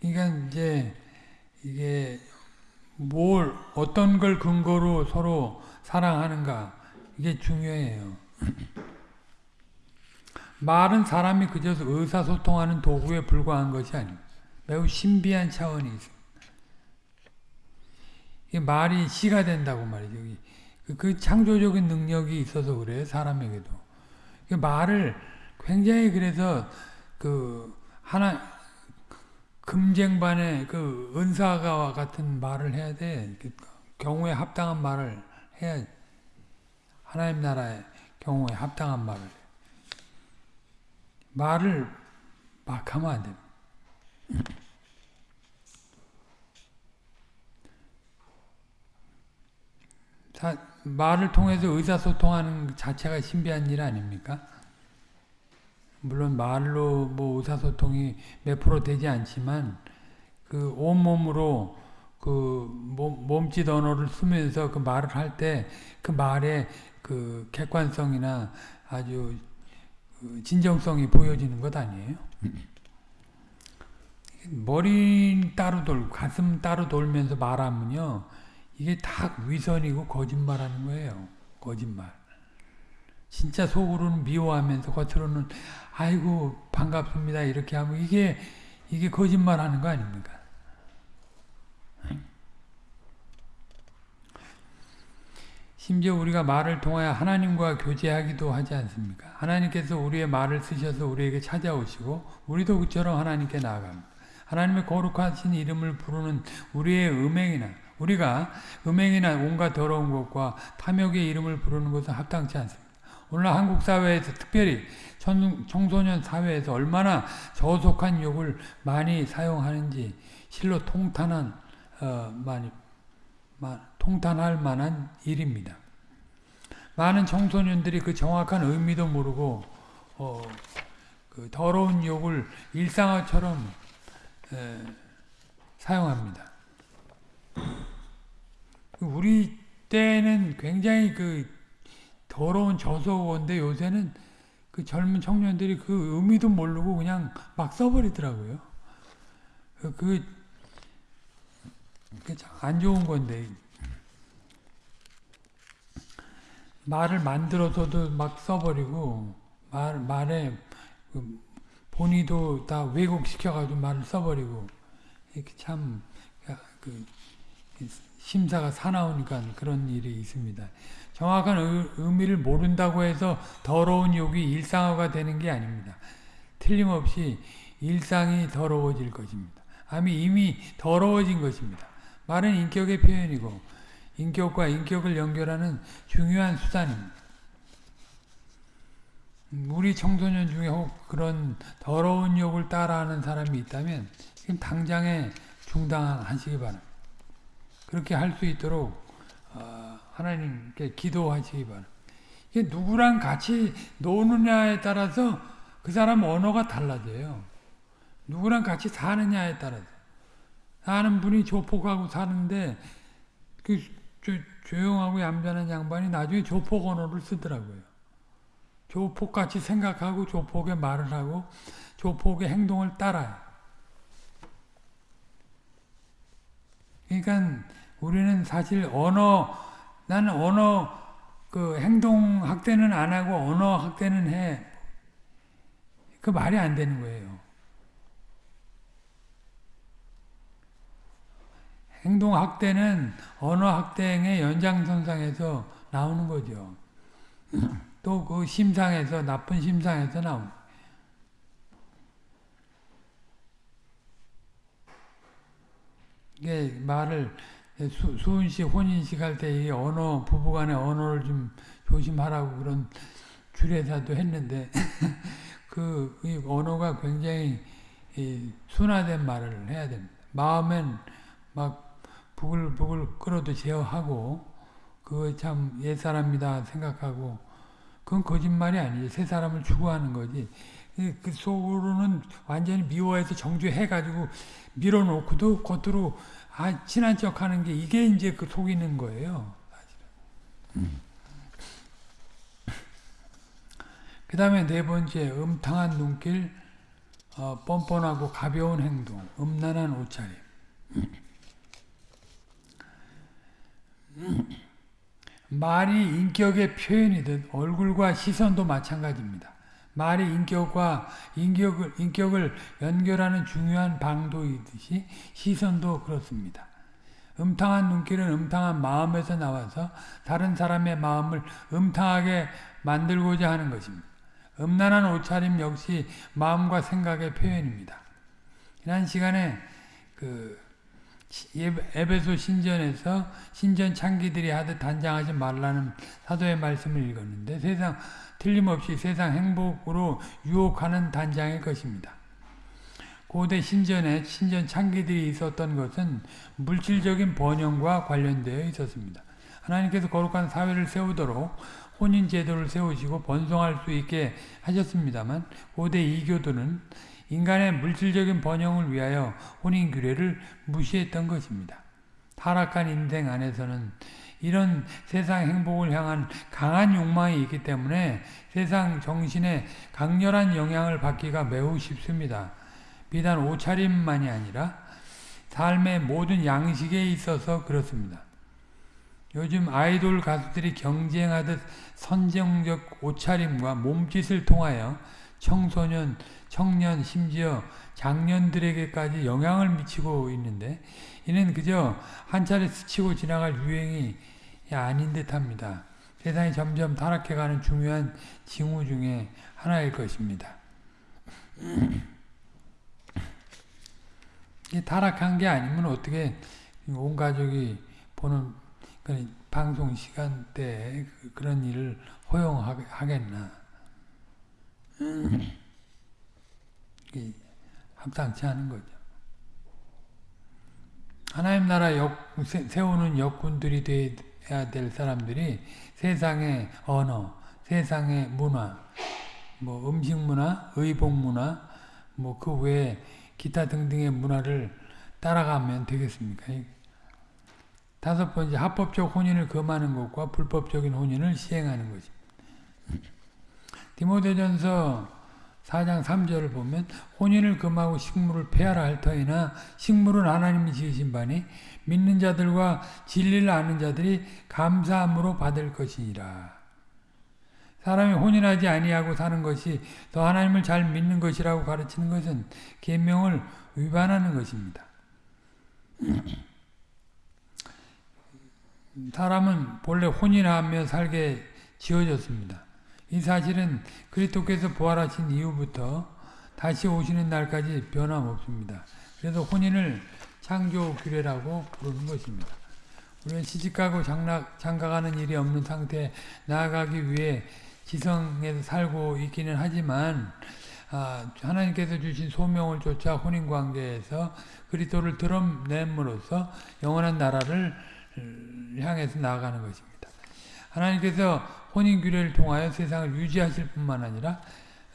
그러니까 이제 이게 뭘 어떤 걸 근거로 서로 사랑하는가 이게 중요해요. 말은 사람이 그저 의사소통하는 도구에 불과한 것이 아닙니다. 매우 신비한 차원이 있습니다. 말이 시가 된다고 말이죠. 그, 그 창조적인 능력이 있어서 그래요. 사람에게도. 말을 굉장히 그래서 그 하나 금쟁반의 그 은사가 같은 말을 해야 돼. 그 경우에 합당한 말을 해야 하나님 나라의 경우에 합당한 말을 말을 막 하면 안 됩니다. 사, 말을 통해서 의사소통하는 자체가 신비한 일 아닙니까? 물론 말로 뭐 의사소통이 몇 프로 되지 않지만 그 온몸으로 그 몸, 몸짓 언어를 쓰면서 그 말을 할 때 그 말의 그 객관성이나 아주 그 진정성이 보여지는 것 아니에요? 머리 따로 돌고 가슴 따로 돌면서 말하면요 이게 다 위선이고 거짓말하는 거예요. 거짓말. 진짜 속으로는 미워하면서 겉으로는 아이고 반갑습니다 이렇게 하면 이게 이게 거짓말하는 거 아닙니까? 심지어 우리가 말을 통하여 하나님과 교제하기도 하지 않습니까? 하나님께서 우리의 말을 쓰셔서 우리에게 찾아오시고 우리도 그처럼 하나님께 나아갑니다. 하나님의 거룩하신 이름을 부르는 우리의 음행이나 우리가 음행이나 온갖 더러운 것과 탐욕의 이름을 부르는 것은 합당치 않습니다. 오늘 한국 사회에서 특별히 청소년 사회에서 얼마나 저속한 욕을 많이 사용하는지 실로 통탄한 어, 많이 통탄할 만한 일입니다. 많은 청소년들이 그 정확한 의미도 모르고 어, 그 더러운 욕을 일상어처럼 에, 사용합니다. 우리 때는 굉장히 그 더러운 저속어인데 요새는 그 젊은 청년들이 그 의미도 모르고 그냥 막 써버리더라고요. 그, 그 안 좋은 건데 말을 만들어서도 막 써버리고 말 말에 그 본의도 다 왜곡시켜가지고 말을 써버리고 이렇게 참 그 심사가 사나우니까 그런 일이 있습니다. 정확한 의미를 모른다고 해서 더러운 욕이 일상화가 되는 게 아닙니다. 틀림없이 일상이 더러워질 것입니다. 아미 이미 더러워진 것입니다. 말은 인격의 표현이고 인격과 인격을 연결하는 중요한 수단입니다. 우리 청소년 중에 혹 그런 더러운 욕을 따라하는 사람이 있다면 지금 당장에 중단하시기 바랍니다. 그렇게 할 수 있도록 어, 하나님께 기도하시기 바랍니다. 이게 누구랑 같이 노느냐에 따라서 그 사람 언어가 달라져요. 누구랑 같이 사느냐에 따라서. 사는 분이 조폭하고 사는데 그 조용하고 얌전한 양반이 나중에 조폭 언어를 쓰더라고요. 조폭같이 생각하고 조폭의 말을 하고 조폭의 행동을 따라요. 그러니까 우리는 사실 언어, 나는 언어 그 행동 학대는 안 하고 언어 학대는 해. 그 말이 안 되는 거예요. 행동 학대는 언어 학대의 연장선상에서 나오는 거죠. 또 그 심상에서 나쁜 심상에서 나오는 이게 말을 수, 수은씨 혼인식 할 때 이 언어 부부간의 언어를 좀 조심하라고 그런 주례사도 했는데 그이 언어가 굉장히 이 순화된 말을 해야 됩니다. 마음엔 막 부글부글 끓어도 제어하고 그거 참 옛사람이다 생각하고 그건 거짓말이 아니지 새 사람을 추구하는 거지 그 속으로는 완전히 미워해서 정죄해가지고 밀어놓고도 겉으로 아 친한 척하는 게 이게 이제 그 속이는 거예요. 음. 그 다음에 네 번째 음탕한 눈길 어, 뻔뻔하고 가벼운 행동 음란한 옷차림 말이 인격의 표현이듯 얼굴과 시선도 마찬가지입니다. 말이 인격과 인격을, 인격을 연결하는 중요한 방도이듯이 시선도 그렇습니다. 음탕한 눈길은 음탕한 마음에서 나와서 다른 사람의 마음을 음탕하게 만들고자 하는 것입니다. 음란한 옷차림 역시 마음과 생각의 표현입니다. 지난 시간에 그 에베소 신전에서 신전 창기들이 하듯 단장하지 말라는 사도의 말씀을 읽었는데 세상 틀림없이 세상 행복으로 유혹하는 단장의 것입니다. 고대 신전에 신전 창기들이 있었던 것은 물질적인 번영과 관련되어 있었습니다. 하나님께서 거룩한 사회를 세우도록 혼인 제도를 세우시고 번성할 수 있게 하셨습니다만 고대 이교도는 인간의 물질적인 번영을 위하여 혼인 규례를 무시했던 것입니다. 타락한 인생 안에서는 이런 세상 행복을 향한 강한 욕망이 있기 때문에 세상 정신에 강렬한 영향을 받기가 매우 쉽습니다. 비단 옷차림만이 아니라 삶의 모든 양식에 있어서 그렇습니다. 요즘 아이돌 가수들이 경쟁하듯 선정적 옷차림과 몸짓을 통하여 청소년, 청년, 심지어 장년들에게까지 영향을 미치고 있는데 이는 그저 한 차례 스치고 지나갈 유행이 아닌 듯합니다. 세상이 점점 타락해가는 중요한 징후 중에 하나일 것입니다. 타락한 게 아니면 어떻게 온 가족이 보는 방송 시간대에 그, 그런 일을 허용하겠나. 합당치 않은 거죠. 하나님 나라 역, 세우는 역군들이 돼야 될 사람들이 세상의 언어, 세상의 문화, 뭐 음식 문화, 의복 문화, 뭐 그 외에 기타 등등의 문화를 따라가면 되겠습니까? 다섯 번째, 합법적 혼인을 금하는 것과 불법적인 혼인을 시행하는 것입니다. 디모데전서 4장 3절을 보면 혼인을 금하고 식물을 폐하라 할 터이나 식물은 하나님이 지으신 바니 믿는 자들과 진리를 아는 자들이 감사함으로 받을 것이니라. 사람이 혼인하지 아니하고 사는 것이 더 하나님을 잘 믿는 것이라고 가르치는 것은 계명을 위반하는 것입니다. 사람은 본래 혼인하며 살게 지어졌습니다. 이 사실은 그리스도께서 부활하신 이후부터 다시 오시는 날까지 변함없습니다. 그래서 혼인을 창조 규례라고 부르는 것입니다. 우리는 시집가고 장락, 장가가는 일이 없는 상태에 나아가기 위해 지성에서 살고 있기는 하지만 아, 하나님께서 주신 소명을 쫓아 혼인관계에서 그리스도를 드러냄으로써 영원한 나라를 향해서 나아가는 것입니다. 하나님께서 혼인규례를 통하여 세상을 유지하실 뿐만 아니라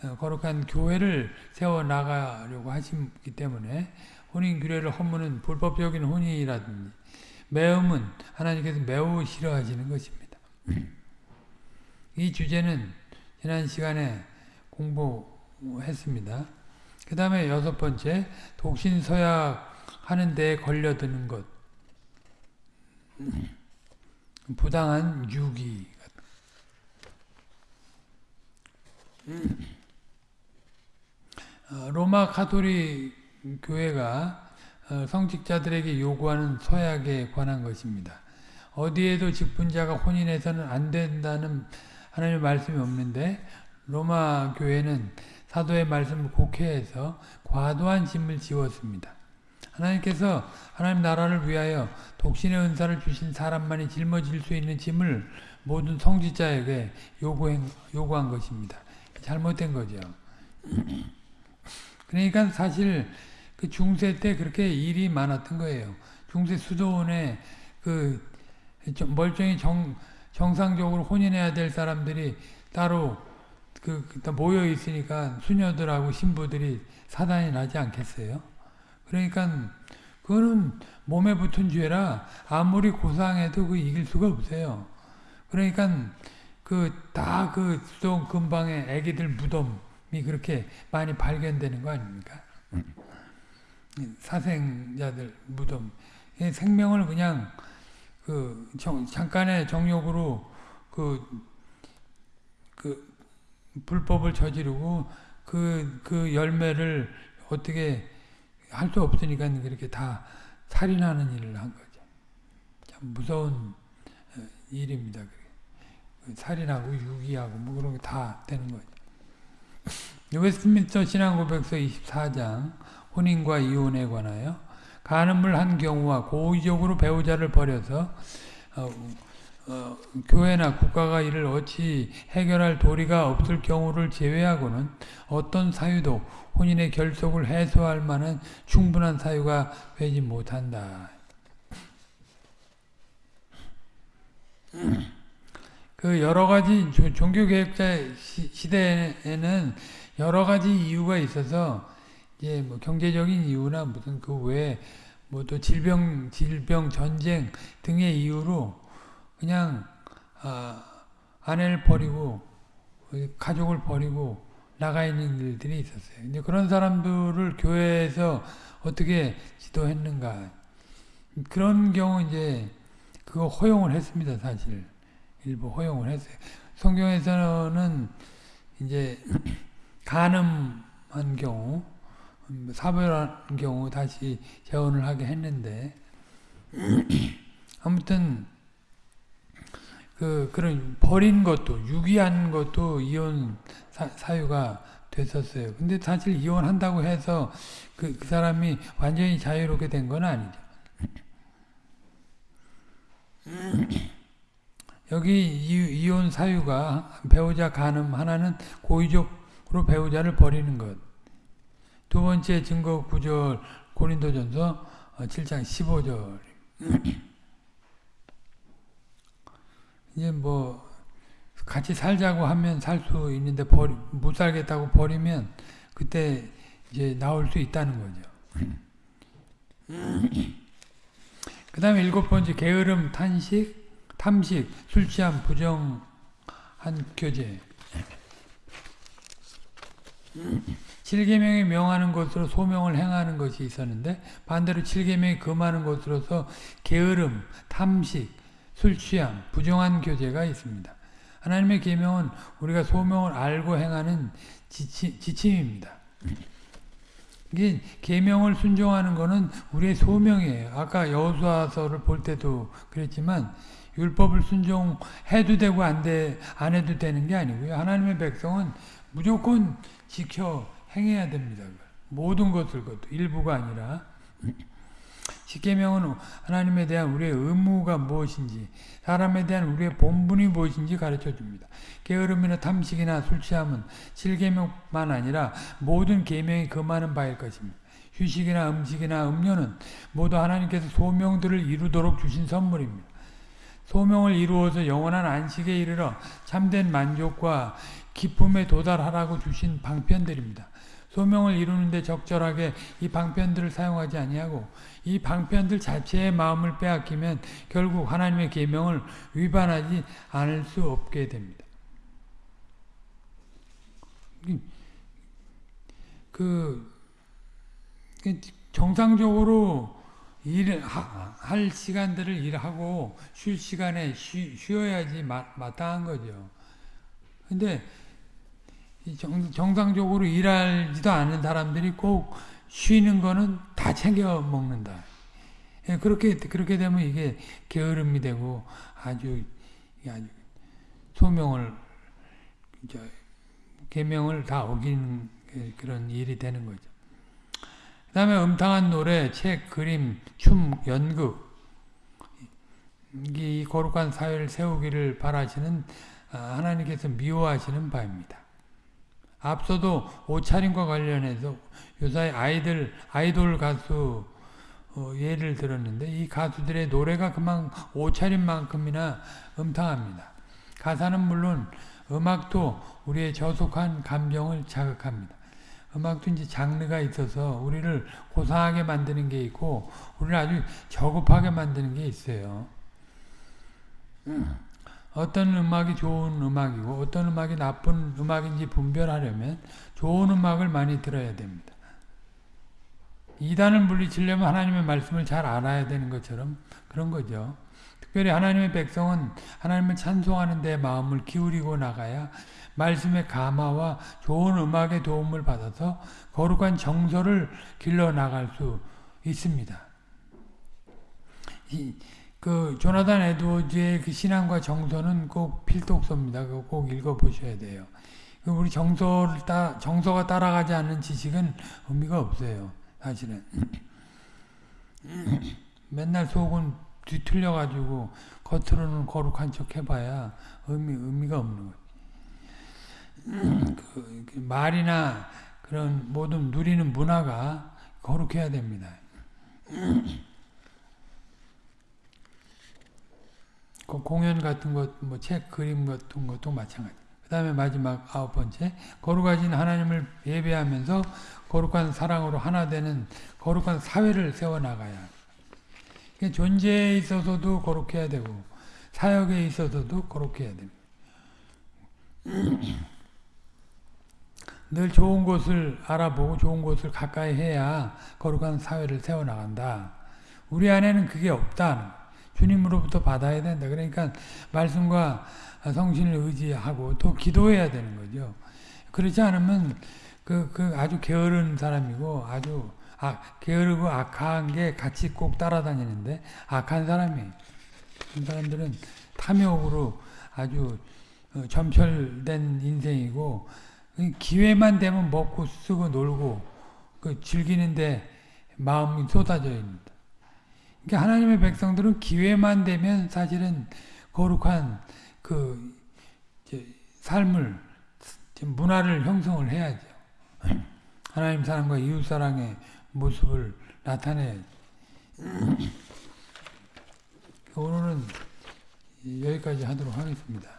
어, 거룩한 교회를 세워나가려고 하시기 때문에 혼인규례를 허무는 불법적인 혼인이라든지 매음은 하나님께서 매우 싫어하시는 것입니다. 이 주제는 지난 시간에 공부했습니다. 그 다음에 여섯 번째 독신서약 하는 데 걸려드는 것 부당한 유기 어, 로마 카톨릭 교회가 어, 성직자들에게 요구하는 서약에 관한 것입니다. 어디에도 직분자가 혼인해서는 안 된다는 하나님의 말씀이 없는데 로마 교회는 사도의 말씀을 곡해해서 과도한 짐을 지웠습니다. 하나님께서 하나님 나라를 위하여 독신의 은사를 주신 사람만이 짊어질 수 있는 짐을 모든 성직자에게 요구한 것입니다. 잘못된 거죠. 그러니까 사실 그 중세 때 그렇게 일이 많았던 거예요. 중세 수도원에 그 멀쩡히 정, 정상적으로 혼인해야 될 사람들이 따로 그, 그 모여 있으니까 수녀들하고 신부들이 사단이 나지 않겠어요? 그러니까 그거는 몸에 붙은 죄라 아무리 고상해도 그 이길 수가 없어요. 그러니까 그 다 그 수도 근방에 애기들 무덤이 그렇게 많이 발견되는 거 아닙니까? 사생자들 무덤 생명을 그냥 그 정, 잠깐의 정욕으로 그, 그 불법을 저지르고 그, 그 열매를 어떻게 할 수 없으니까 그렇게 다 살인하는 일을 한 거죠. 참 무서운 어, 일입니다. 그 살인하고 유기하고 뭐 그런 게 다 되는 거죠. 웨스트민스터 신앙고백서 24장 혼인과 이혼에 관하여 간음을 한 경우와 고의적으로 배우자를 버려서 어, 어, 교회나 국가가 이를 어찌 해결할 도리가 없을 경우를 제외하고는 어떤 사유도 혼인의 결속을 해소할 만한 충분한 사유가 되지 못한다. 그 여러 가지 종교 개혁자 시대에는 여러 가지 이유가 있어서 이제 뭐 경제적인 이유나 무슨 그 외에 뭐 또 질병, 질병, 전쟁 등의 이유로 그냥 아, 아내를 버리고 가족을 버리고 나가 있는 일들이 있었어요. 근데 그런 사람들을 교회에서 어떻게 지도했는가? 그런 경우 이제 그거 허용을 했습니다, 사실. 일부 허용을 했어요. 성경에서는 이제 간음한 경우 사별한 경우 다시 재혼을 하게 했는데 아무튼 그 그런 버린 것도 유기한 것도 이혼 사, 유가 됐었어요. 근데 사실 이혼한다고 해서 그, 그 사람이 완전히 자유롭게 된 건 아니죠. 여기 이, 이혼 사유가 배우자 간음 하나는 고의적으로 배우자를 버리는 것. 두 번째 증거 구절 고린도전서 7장 어, 15절 이제 뭐 같이 살자고 하면 살 수 있는데 버리, 못 살겠다고 버리면 그때 이제 나올 수 있다는 거죠. 그 다음에 일곱 번째 게으름, 탄식, 탐식, 술 취함, 부정한 교제 7계명이 명하는 것으로 소명을 행하는 것이 있었는데 반대로 7계명이 금하는 것으로서 게으름, 탐식, 술 취함, 부정한 교제가 있습니다. 하나님의 계명은 우리가 소명을 알고 행하는 지침, 지침입니다. 이게 계명을 순종하는 것은 우리의 소명이에요. 아까 여호수아서를 볼 때도 그랬지만 율법을 순종해도 되고 안, 돼, 안 해도 되는 게 아니고요. 하나님의 백성은 무조건 지켜 행해야 됩니다. 모든 것을 것도 일부가 아니라 십계명은 하나님에 대한 우리의 의무가 무엇인지 사람에 대한 우리의 본분이 무엇인지 가르쳐 줍니다. 게으름이나 탐식이나 술 취함은 7계명만 아니라 모든 계명이 금하는 바일 것입니다. 휴식이나 음식이나 음료는 모두 하나님께서 소명들을 이루도록 주신 선물입니다. 소명을 이루어서 영원한 안식에 이르러 참된 만족과 기쁨에 도달하라고 주신 방편들입니다. 소명을 이루는데 적절하게 이 방편들을 사용하지 아니하고 이 방편들 자체의 마음을 빼앗기면 결국 하나님의 계명을 위반하지 않을 수 없게 됩니다. 그 정상적으로 일할 시간들을 일하고 쉴 시간에 쉬, 어야지 마땅한 거죠. 근데 정, 정상적으로 일하지도 않는 사람들이 꼭 쉬는 거는 다 챙겨 먹는다. 예, 그렇게 그렇게 되면 이게 게으름이 되고 아주 아주 소명을 계명을 다 어기는 그런 일이 되는 거죠. 그다음에 음탕한 노래, 책, 그림, 춤, 연극 이 거룩한 사회를 세우기를 바라시는 아, 하나님께서 미워하시는 바입니다. 앞서도 옷차림과 관련해서 요사이 아이들 아이돌 가수 어, 예를 들었는데 이 가수들의 노래가 그만 옷차림만큼이나 음탕합니다. 가사는 물론 음악도 우리의 저속한 감정을 자극합니다. 음악도 이제 장르가 있어서 우리를 고상하게 만드는 게 있고 우리를 아주 저급하게 만드는 게 있어요. 어떤 음악이 좋은 음악이고 어떤 음악이 나쁜 음악인지 분별하려면 좋은 음악을 많이 들어야 됩니다. 이단을 물리치려면 하나님의 말씀을 잘 알아야 되는 것처럼 그런 거죠. 특별히 하나님의 백성은 하나님을 찬송하는 데 마음을 기울이고 나가야 말씀의 감화와 좋은 음악의 도움을 받아서 거룩한 정서를 길러 나갈 수 있습니다. 이, 그 조나단 에드워즈의 그 신앙과 정서는 꼭 필독서입니다. 꼭 읽어보셔야 돼요. 그 우리 정서를 따, 정서가 따라가지 않는 지식은 의미가 없어요. 사실은. 맨날 속은 뒤틀려가지고 겉으로는 거룩한 척 해봐야 의미, 의미가 없는 거예요. 그, 그 말이나 그런 모든 누리는 문화가 거룩해야 됩니다. 그 공연 같은 것, 뭐 책, 그림 같은 것도 마찬가지. 그 다음에 마지막 아홉 번째, 거룩하신 하나님을 예배하면서 거룩한 사랑으로 하나 되는 거룩한 사회를 세워나가야 존재에 있어서도 거룩해야 되고 사역에 있어서도 거룩해야 됩니다. 늘 좋은 곳을 알아보고 좋은 곳을 가까이 해야 거룩한 사회를 세워나간다. 우리 안에는 그게 없다. 주님으로부터 받아야 된다. 그러니까 말씀과 성신을 의지하고 또 기도해야 되는 거죠. 그렇지 않으면 그, 그 아주 게으른 사람이고 아주 아, 게으르고 악한 게 같이 꼭 따라다니는데 악한 사람이 그 사람들은 탐욕으로 아주 어, 점철된 인생이고 기회만 되면 먹고 쓰고 놀고 그 즐기는데 마음이 쏟아져 있습니다. 그러니까 하나님의 백성들은 기회만 되면 사실은 거룩한 그 삶을 문화를 형성을 해야죠. 하나님 사랑과 이웃 사랑의 모습을 나타내. 오늘은 여기까지 하도록 하겠습니다.